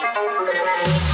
Coronavírus.